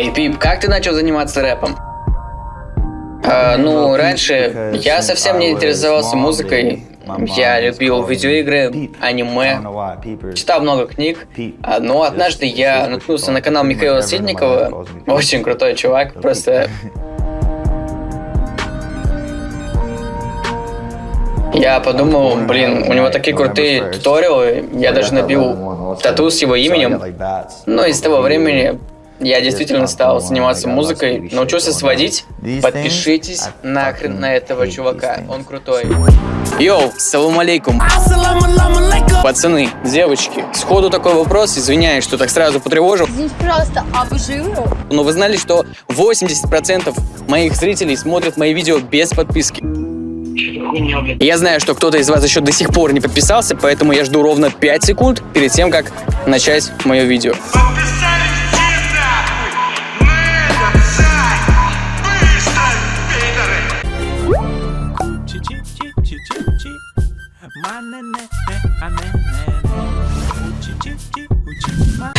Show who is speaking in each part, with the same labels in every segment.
Speaker 1: Эй, Пип, как ты начал заниматься рэпом? А, ну, раньше я совсем не интересовался музыкой. Я любил видеоигры, аниме, читал много книг, а, но однажды я наткнулся на канал Михаила Ситникова, очень крутой чувак, просто... Я подумал, блин, у него такие крутые туториалы, я даже набил тату с его именем, но из того времени я действительно стал заниматься музыкой, научился сводить. Подпишитесь нахрен на этого чувака, он крутой. Йоу, салам алейкум. Пацаны, девочки, сходу такой вопрос, извиняюсь, что так сразу потревожил.
Speaker 2: Извините, пожалуйста, а вы живы?
Speaker 1: Но вы знали, что 80% моих зрителей смотрят мои видео без подписки? Я знаю, что кто-то из вас еще до сих пор не подписался, поэтому я жду ровно 5 секунд перед тем, как начать мое видео.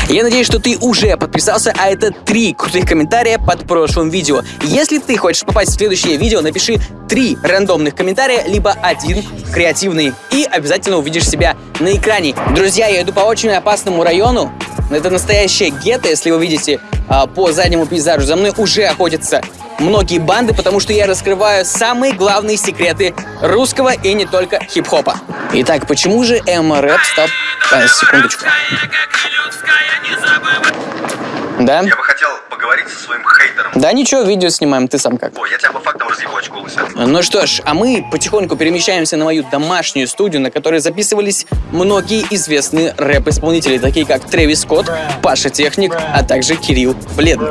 Speaker 1: Я надеюсь, что ты уже подписался, а это три крутых комментария под прошлым видео. Если ты хочешь попасть в следующее видео, напиши три рандомных комментария, либо один креативный, и обязательно увидишь себя на экране. Друзья, я иду по очень опасному району. Это настоящее гетто, если вы видите а, по заднему пейзажу. За мной уже охотятся многие банды, потому что я раскрываю самые главные секреты русского и не только хип-хопа. Итак, почему же эмо-рэп стал... А, секундочку. Да?
Speaker 3: Я бы хотел поговорить со своим.
Speaker 1: Да ничего, видео снимаем, ты сам как.
Speaker 3: Ой, я тебя по фактам разъебу, очко лысая.
Speaker 1: Ну что ж, а мы потихоньку перемещаемся на мою домашнюю студию, на которой записывались многие известные рэп-исполнители, такие как Трэвис Скотт, Паша Техник, а также Кирилл Бледный.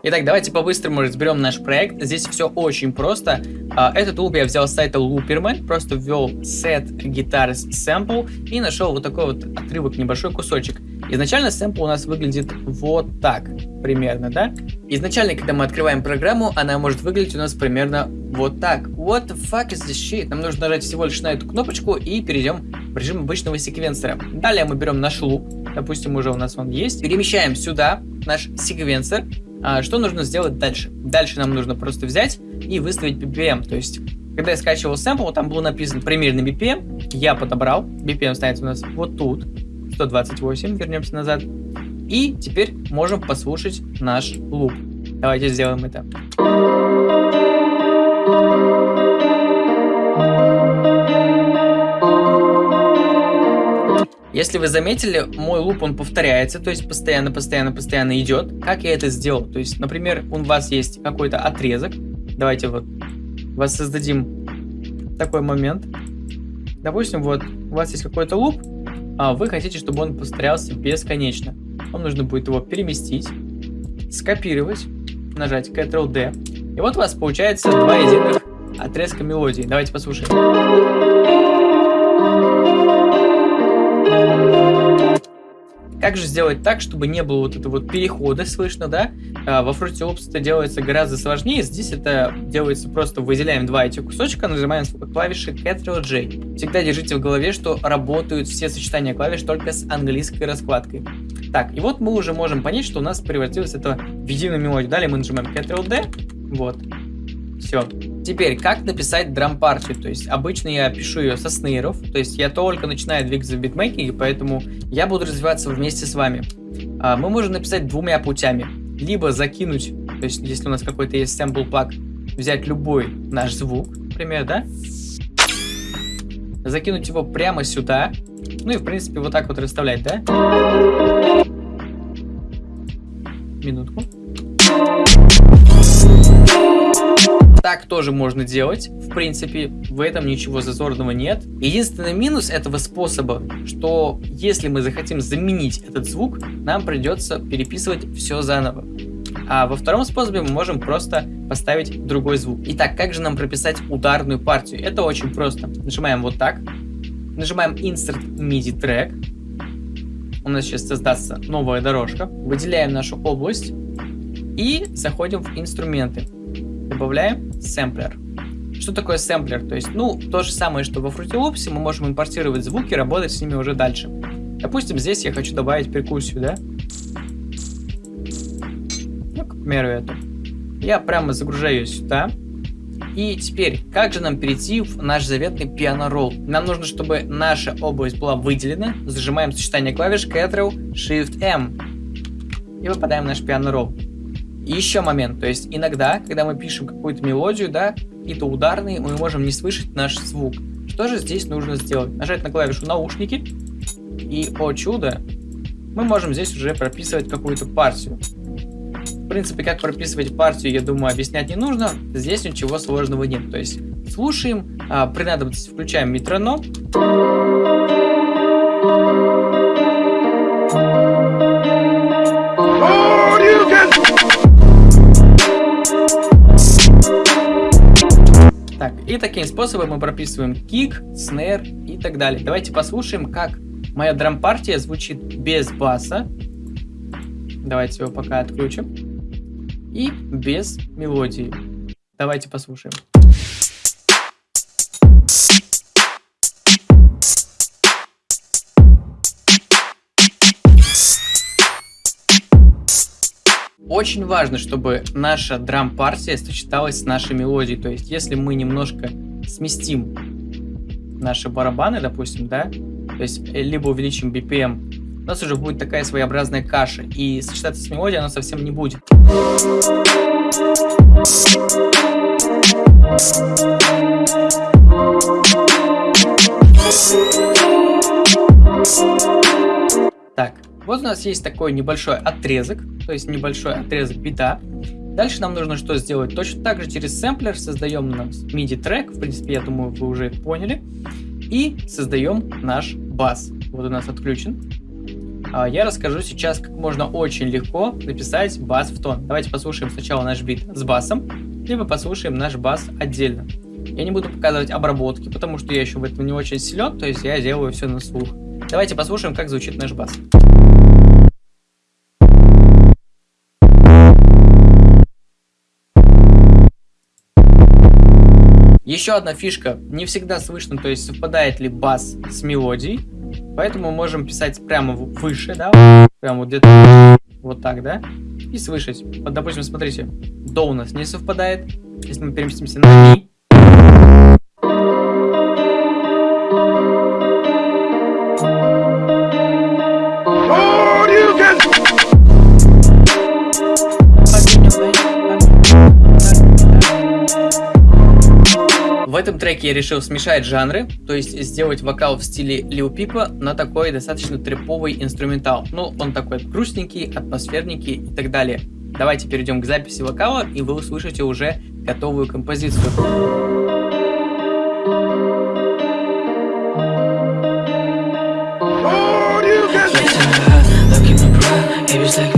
Speaker 1: Итак, давайте по-быстрому разберем наш проект. Здесь все очень просто. А, этот луп я взял с сайта Looperman, просто ввел set guitars sample и нашел вот такой вот отрывок, небольшой кусочек. Изначально сэмпл у нас выглядит вот так, примерно, да? Изначально, когда мы открываем программу, она может выглядеть у нас примерно вот так. What the fuck is this shit? Нам нужно нажать всего лишь на эту кнопочку и перейдем в режим обычного секвенсора. Далее мы берем наш луп, допустим, уже у нас он есть, перемещаем сюда наш секвенсор, а, что нужно сделать дальше? Дальше нам нужно просто взять и выставить BPM. То есть, когда я скачивал сэмпл, там было написано примерный BPM. Я подобрал. BPM ставится у нас вот тут. 128. Вернемся назад. И теперь можем послушать наш луп. Давайте сделаем это. Если вы заметили, мой луп, он повторяется, то есть постоянно, постоянно, постоянно идет. Как я это сделал? То есть, например, у вас есть какой-то отрезок. Давайте вот воссоздадим такой момент. Допустим, вот у вас есть какой-то луп, а вы хотите, чтобы он повторялся бесконечно. Вам нужно будет его переместить, скопировать, нажать Ctrl-D. И вот у вас получается два единых отрезка мелодии. Давайте послушаем. Как же сделать так, чтобы не было вот этого вот перехода слышно, да? А, во Fruity Loops это делается гораздо сложнее. Здесь это делается просто выделяем два этих кусочка, нажимаем клавиши Ctrl-J. Всегда держите в голове, что работают все сочетания клавиш только с английской раскладкой. Так, и вот мы уже можем понять, что у нас превратилось это в единую мелодию. Далее мы нажимаем Ctrl-D, вот, все. Теперь, как написать драм-партию? То есть, обычно я пишу ее со снейров, то есть я только начинаю двигаться в битмейкинге, поэтому я буду развиваться вместе с вами. А, мы можем написать двумя путями. Либо закинуть, то есть, если у нас какой-то есть сэмпл пак, взять любой наш звук, например, да? Закинуть его прямо сюда. Ну и, в принципе, вот так вот расставлять, да? Минутку. Так тоже можно делать, в принципе, в этом ничего зазорного нет. Единственный минус этого способа, что если мы захотим заменить этот звук, нам придется переписывать все заново. А во втором способе мы можем просто поставить другой звук. Итак, как же нам прописать ударную партию? Это очень просто. Нажимаем вот так. Нажимаем Insert MIDI Track. у нас сейчас создастся новая дорожка. Выделяем нашу область и заходим в инструменты. Добавляем сэмплер. Что такое сэмплер? То есть, ну, то же самое, что во Fruity Loops, мы можем импортировать звуки, работать с ними уже дальше. Допустим, здесь я хочу добавить перкуссию, да? Ну, к примеру, эту. Я прямо загружаю сюда. И теперь, как же нам перейти в наш заветный пиано-ролл? Нам нужно, чтобы наша область была выделена. Зажимаем сочетание клавиш Ctrl Shift-M. И выпадаем наш пиано-ролл. И еще момент, то есть иногда, когда мы пишем какую-то мелодию, да, какие-то ударные, мы можем не слышать наш звук. Что же здесь нужно сделать? Нажать на клавишу наушники, и, о чудо, мы можем здесь уже прописывать какую-то партию. В принципе, как прописывать партию, я думаю, объяснять не нужно. Здесь ничего сложного нет. То есть слушаем, а, при надобности включаем метроном. Так, и таким способом мы прописываем кик, снэр и так далее. Давайте послушаем, как моя драм-партия звучит без баса. Давайте его пока отключим. И без мелодии. Давайте послушаем. Очень важно, чтобы наша драм-партия сочеталась с нашей мелодией. То есть, если мы немножко сместим наши барабаны, допустим, да, то есть, э, либо увеличим BPM, у нас уже будет такая своеобразная каша, и сочетаться с мелодией она совсем не будет. Так, вот у нас есть такой небольшой отрезок, то есть небольшой отрезок бита. Дальше нам нужно что сделать? Точно так же через сэмплер создаем наш MIDI трек, в принципе, я думаю, вы уже поняли. И создаем наш бас. Вот у нас отключен. А я расскажу сейчас, как можно очень легко написать бас в тон. Давайте послушаем сначала наш бит с басом, либо послушаем наш бас отдельно. Я не буду показывать обработки, потому что я еще в этом не очень силен, то есть я делаю все на слух. Давайте послушаем, как звучит наш бас. Еще одна фишка, не всегда слышно, то есть совпадает ли бас с мелодией, поэтому можем писать прямо выше, да, прямо вот где-то вот так, да, и слышать. Вот, допустим, смотрите, до у нас не совпадает, если мы переместимся на ми, этом треке я решил смешать жанры, то есть сделать вокал в стиле Лил Пипа на такой достаточно триповый инструментал. Ну, он такой грустненький, атмосферненький и так далее. Давайте перейдем к записи вокала, и вы услышите уже готовую композицию. Looking